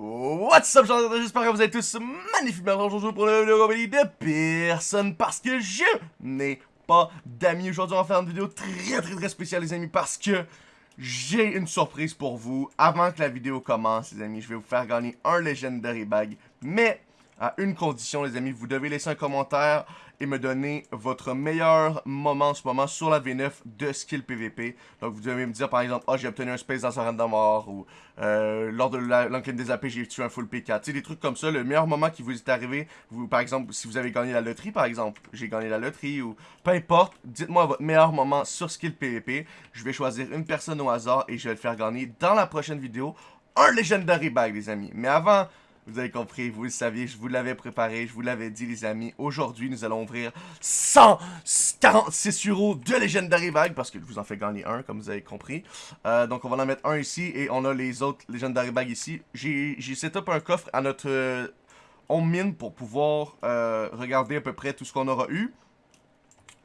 What's up, j'espère que vous êtes tous magnifiquement aujourd'hui pour une vidéo de personne parce que je n'ai pas d'amis. Aujourd'hui, on va faire une vidéo très très très spéciale, les amis, parce que j'ai une surprise pour vous. Avant que la vidéo commence, les amis, je vais vous faire gagner un Legendary Bag, mais à une condition, les amis, vous devez laisser un commentaire et me donner votre meilleur moment en ce moment sur la V9 de skill PVP. Donc vous devez me dire par exemple, oh, j'ai obtenu un space dans random mort ou euh, lors de l'enquête des AP j'ai tué un full P4. Tu sais, des trucs comme ça, le meilleur moment qui vous est arrivé, par exemple, si vous avez gagné la loterie par exemple, j'ai gagné la loterie ou peu importe, dites-moi votre meilleur moment sur skill PVP. Je vais choisir une personne au hasard et je vais le faire gagner dans la prochaine vidéo un Legendary Bag les amis. Mais avant vous avez compris, vous le saviez, je vous l'avais préparé, je vous l'avais dit les amis. Aujourd'hui, nous allons ouvrir 146 euros de Legendary Bag, parce que je vous en fais gagner un, comme vous avez compris. Euh, donc on va en mettre un ici, et on a les autres Legendary Bag ici. J'ai setup un coffre à notre euh, home mine pour pouvoir euh, regarder à peu près tout ce qu'on aura eu.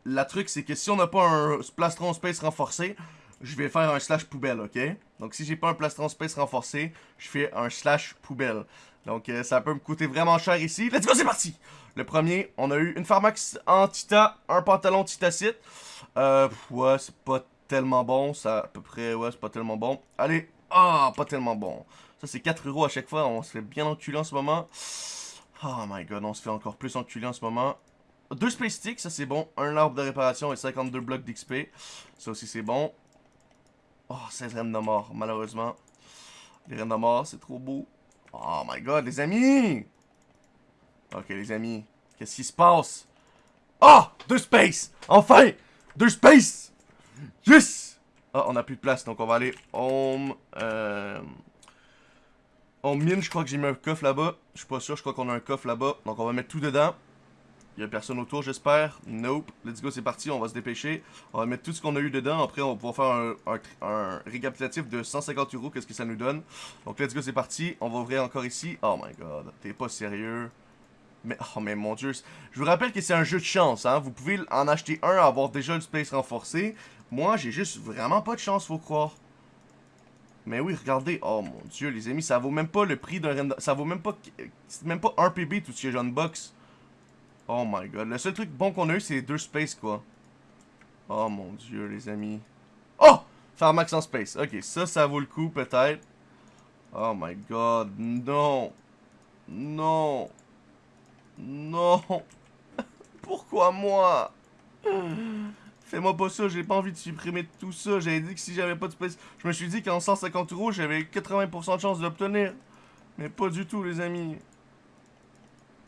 La truc, c'est que si on n'a pas un plastron space renforcé, je vais faire un slash poubelle, ok? Donc si j'ai pas un plastron space renforcé, je fais un slash poubelle. Donc, euh, ça peut me coûter vraiment cher ici. Let's go, c'est parti! Le premier, on a eu une pharmax en Tita, un pantalon Titacite. Euh, ouais, c'est pas tellement bon. Ça, à peu près, ouais, c'est pas tellement bon. Allez, ah, pas tellement bon. Ça, c'est 4 euros à chaque fois. On se fait bien enculer en ce moment. Oh my god, on se fait encore plus enculer en ce moment. Deux Space Sticks, ça c'est bon. Un arbre de réparation et 52 blocs d'XP. Ça aussi c'est bon. Oh, 16 reines de mort, malheureusement. Les reines de mort, c'est trop beau. Oh my god, les amis! Ok, les amis. Qu'est-ce qui se passe? Ah! Oh, deux space! Enfin! Deux space! Yes! Ah, on a plus de place, donc on va aller home. Euh... Home mine, je crois que j'ai mis un coffre là-bas. Je suis pas sûr, je crois qu'on a un coffre là-bas. Donc on va mettre tout dedans. Il y a personne autour, j'espère. Nope. Let's go, c'est parti. On va se dépêcher. On va mettre tout ce qu'on a eu dedans. Après, on va pouvoir faire un, récapitulatif de 150 euros. Qu'est-ce que ça nous donne. Donc, let's go, c'est parti. On va ouvrir encore ici. Oh my god. T'es pas sérieux. Mais, oh mais mon dieu. Je vous rappelle que c'est un jeu de chance, hein. Vous pouvez en acheter un, avoir déjà le space renforcé. Moi, j'ai juste vraiment pas de chance, faut croire. Mais oui, regardez. Oh mon dieu, les amis, ça vaut même pas le prix d'un Ça vaut même pas... C'est même pas un PB tout ce est jeune box. Oh my god. Le seul truc bon qu'on a eu, c'est deux space, quoi. Oh mon dieu, les amis. Oh! Pharmax en space. Ok, ça, ça vaut le coup, peut-être. Oh my god. Non. Non. Non. Pourquoi moi? Fais-moi pas ça, j'ai pas envie de supprimer tout ça. J'avais dit que si j'avais pas de space... Je me suis dit qu'en 150 euros, j'avais 80% de chance d'obtenir. Mais pas du tout, les amis.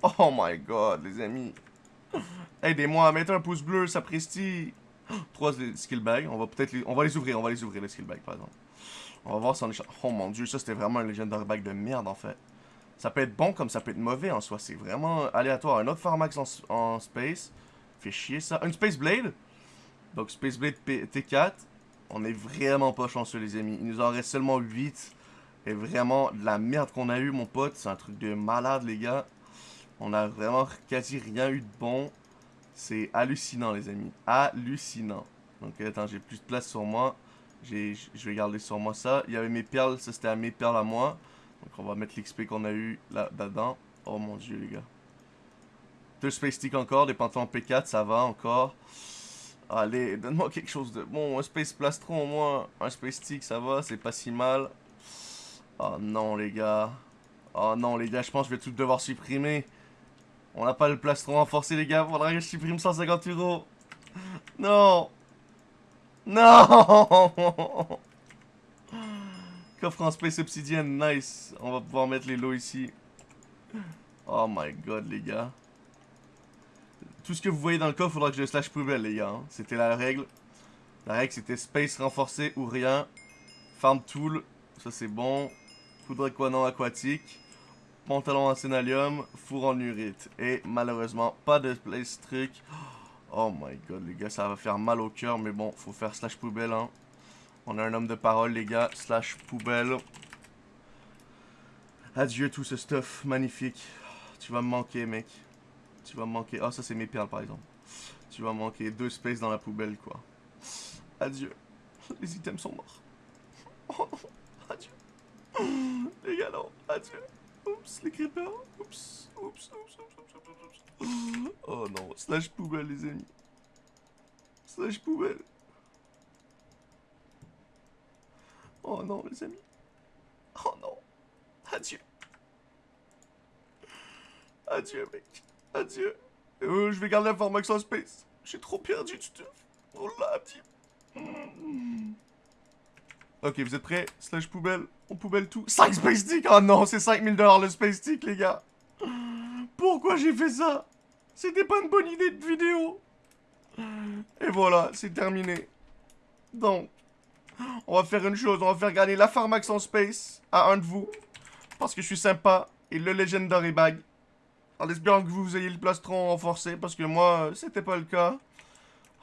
Oh my god, les amis. Aidez-moi, mettez un pouce bleu, ça prestille. Trois skill bags, on va peut-être les... On va les ouvrir, on va les ouvrir, les skill bags, par exemple. On va voir si on est... Oh mon dieu, ça c'était vraiment un legendary bag de merde, en fait. Ça peut être bon comme ça peut être mauvais, en soi. C'est vraiment aléatoire. Un autre Pharmax en, en space. Fait chier, ça. Une Space Blade? Donc, Space Blade T4. On est vraiment pas chanceux, les amis. Il nous en reste seulement 8. Et vraiment, de la merde qu'on a eu, mon pote. C'est un truc de malade, les gars. On a vraiment quasi rien eu de bon. C'est hallucinant, les amis. Hallucinant. Donc, attends, j'ai plus de place sur moi. Je vais garder sur moi ça. Il y avait mes perles, ça c'était à mes perles à moi. Donc, on va mettre l'XP qu'on a eu là-dedans. Oh mon dieu, les gars. Deux Space Stick encore, des pantalons P4, ça va encore. Allez, donne-moi quelque chose de bon. Un Space Plastron au moins. Un Space Stick, ça va, c'est pas si mal. Oh non, les gars. Oh non, les gars, je pense que je vais tout devoir supprimer. On n'a pas le plastron renforcé, les gars. Faudra que je supprime 150 euros. Non. Non. Coffre en space obsidienne, nice. On va pouvoir mettre les lots ici. Oh my god, les gars. Tout ce que vous voyez dans le coffre, faudra que je le slash poubelle, les gars. Hein. C'était la règle. La règle, c'était space renforcé ou rien. Farm tool, ça c'est bon. Poudre aquanon aquatique pantalon en sénalium, four en urite. Et malheureusement, pas de place truc. Oh my god, les gars, ça va faire mal au cœur, mais bon, faut faire slash poubelle, hein. On a un homme de parole, les gars, slash poubelle. Adieu tout ce stuff magnifique. Tu vas me manquer, mec. Tu vas me manquer. oh, ça, c'est mes perles, par exemple. Tu vas me manquer deux spaces dans la poubelle, quoi. Adieu. Les items sont morts. Adieu. Les gars, non. Adieu. Oups, les creepers. Oups, oups, oups, oups. Oh non, slash poubelle, les amis. Slash poubelle. Oh non, les amis. Oh non. Adieu. Adieu, mec. Adieu. Euh, je vais garder la formation space. J'ai trop perdu du stuff. Oh là, petit. Ok, vous êtes prêts? Slash poubelle. On poubelle tout. 5 space stick! Oh non, c'est 5000$ le space stick, les gars. Pourquoi j'ai fait ça? C'était pas une bonne idée de vidéo. Et voilà, c'est terminé. Donc, on va faire une chose. On va faire gagner la Pharmax en space à un de vous. Parce que je suis sympa. Et le Legendary Bag. En espérant que vous ayez le plastron renforcé. Parce que moi, c'était pas le cas.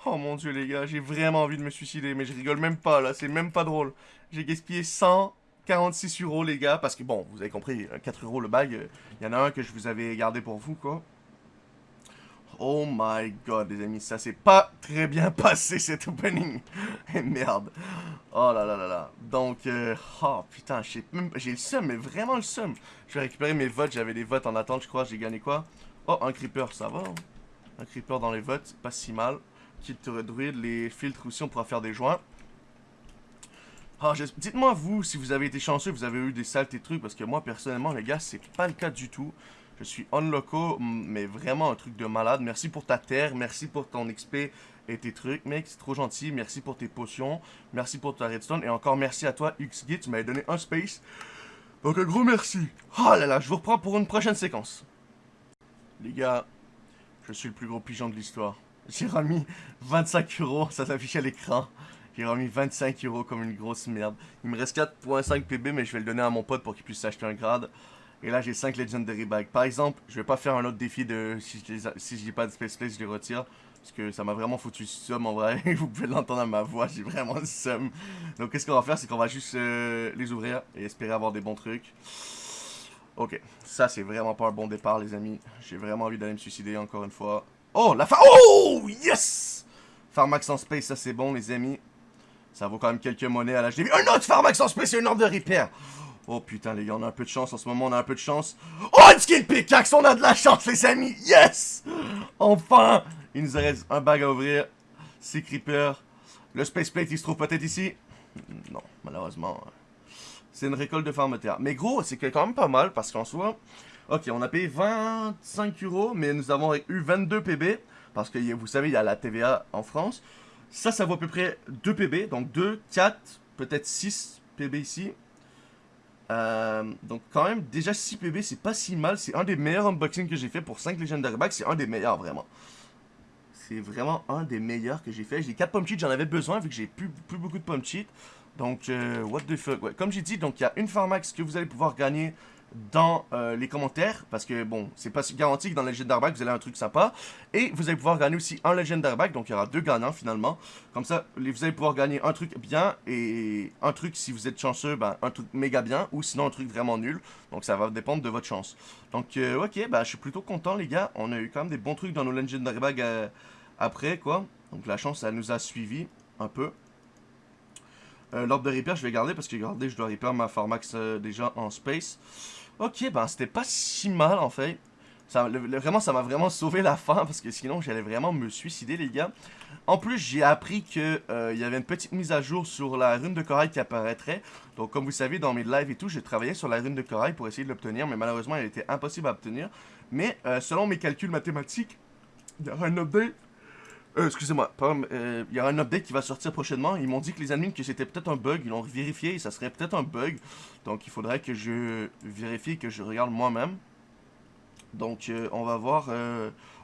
Oh mon dieu les gars, j'ai vraiment envie de me suicider. Mais je rigole même pas là, c'est même pas drôle. J'ai gaspillé 146 euros les gars. Parce que bon, vous avez compris, 4 euros le bag. Il y en a un que je vous avais gardé pour vous quoi. Oh my god, les amis, ça s'est pas très bien passé cet opening. Merde. Oh là là là là. Donc, euh, oh putain, j'ai le seum, mais vraiment le seum. Je vais récupérer mes votes, j'avais des votes en attente, je crois. J'ai gagné quoi? Oh, un creeper, ça va. Hein. Un creeper dans les votes, pas si mal. Kit druide, les filtres aussi, on pourra faire des joints. Oh, Dites-moi, vous, si vous avez été chanceux, vous avez eu des saletés trucs, parce que moi, personnellement, les gars, c'est pas le cas du tout. Je suis on loco, mais vraiment un truc de malade. Merci pour ta terre, merci pour ton XP et tes trucs, mec, c'est trop gentil. Merci pour tes potions, merci pour ta redstone, et encore merci à toi, XGit, tu m'avais donné un space. Donc un gros merci. Oh là là, je vous reprends pour une prochaine séquence. Les gars, je suis le plus gros pigeon de l'histoire. J'ai remis 25 euros, ça s'affiche à l'écran. J'ai remis 25 euros comme une grosse merde. Il me reste 4.5 PB, mais je vais le donner à mon pote pour qu'il puisse s'acheter un grade. Et là, j'ai 5 Legendary Bags. Par exemple, je vais pas faire un autre défi de... Si je pas de Space Place, je les retire. Parce que ça m'a vraiment foutu somme en vrai. Vous pouvez l'entendre à ma voix, j'ai vraiment somme. Donc qu'est-ce qu'on va faire, c'est qu'on va juste euh, les ouvrir et espérer avoir des bons trucs. Ok, ça c'est vraiment pas un bon départ les amis. J'ai vraiment envie d'aller me suicider encore une fois. Oh, la fin Oh, yes Pharmax en space, ça c'est bon les amis. Ça vaut quand même quelques monnaies à l'HDV. Un autre Pharmax en space et un ordre de repair. Oh putain les gars, on a un peu de chance en ce moment, on a un peu de chance. Oh, une skill pickaxe, on a de la chance les amis, yes Enfin Il nous reste un bag à ouvrir, 6 creepers. Le space plate, il se trouve peut-être ici? Non, malheureusement. C'est une récolte de terre. Mais gros, c'est quand même pas mal parce qu'en soi... Ok, on a payé 25 euros, mais nous avons eu 22 PB. Parce que vous savez, il y a la TVA en France. Ça, ça vaut à peu près 2 PB. Donc 2, 4, peut-être 6 PB ici. Euh, donc quand même, déjà 6 PB, c'est pas si mal. C'est un des meilleurs unboxings que j'ai fait pour 5 Legendary Bags. C'est un des meilleurs, vraiment. C'est vraiment un des meilleurs que j'ai fait. J'ai 4 pommes cheats, j'en avais besoin vu que j'ai plus, plus beaucoup de pommes cheats. Donc, euh, what the fuck, ouais. Comme j'ai dit, donc il y a une Pharmax que vous allez pouvoir gagner dans euh, les commentaires, parce que bon, c'est pas garanti que dans le Legendary Bag, vous allez un truc sympa. Et vous allez pouvoir gagner aussi un Legendary Bag, donc il y aura deux gagnants finalement. Comme ça, vous allez pouvoir gagner un truc bien et un truc, si vous êtes chanceux, ben, un truc méga bien, ou sinon un truc vraiment nul. Donc ça va dépendre de votre chance. Donc euh, ok, bah je suis plutôt content les gars, on a eu quand même des bons trucs dans nos Legendary Bag euh, après quoi. Donc la chance, ça nous a suivi un peu. L'ordre de repair, je vais garder parce que regardez, je dois repair ma Pharmax déjà en space. Ok, ben c'était pas si mal en fait. Vraiment, ça m'a vraiment sauvé la fin parce que sinon j'allais vraiment me suicider les gars. En plus, j'ai appris qu'il euh, y avait une petite mise à jour sur la rune de corail qui apparaîtrait. Donc comme vous savez, dans mes lives et tout, j'ai travaillé sur la rune de corail pour essayer de l'obtenir. Mais malheureusement, elle était impossible à obtenir. Mais euh, selon mes calculs mathématiques, il y aura un update euh, excusez-moi, euh, il y aura un update qui va sortir prochainement. Ils m'ont dit que les admins que c'était peut-être un bug. Ils l'ont vérifié et ça serait peut-être un bug. Donc il faudrait que je vérifie que je regarde moi-même. Donc euh, on va voir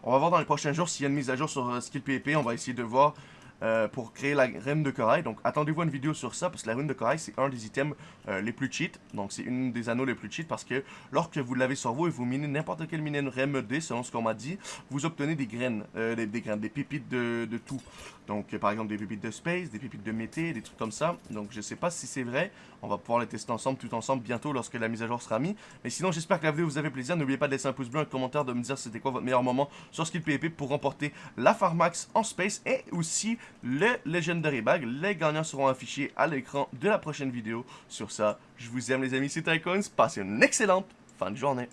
on va voir dans les prochains jours s'il y a une mise à jour sur Skill PvP. On va essayer de voir euh, pour créer la rune de corail. Donc attendez-vous à une vidéo sur ça parce que la rune de corail c'est un des items euh, les plus cheat. Donc c'est une des anneaux les plus cheat parce que lorsque vous l'avez sur vous et vous minez n'importe quel minerai RMD selon ce qu'on m'a dit, vous obtenez des graines, euh, des, graines, des pépites de, de tout. Donc par exemple des pépites de space, des pépites de mété, des trucs comme ça. Donc je sais pas si c'est vrai. On va pouvoir les tester ensemble, tout ensemble bientôt lorsque la mise à jour sera mise. Mais sinon j'espère que la vidéo vous a fait plaisir. N'oubliez pas de laisser un pouce bleu, un commentaire, de me dire c'était quoi votre meilleur moment sur Skill PvP pour remporter la Pharmax en space et aussi le Legendary Bag. Les gagnants seront affichés à l'écran de la prochaine vidéo. Sur ça, je vous aime les amis, c'est Tycoons. Passez une excellente fin de journée.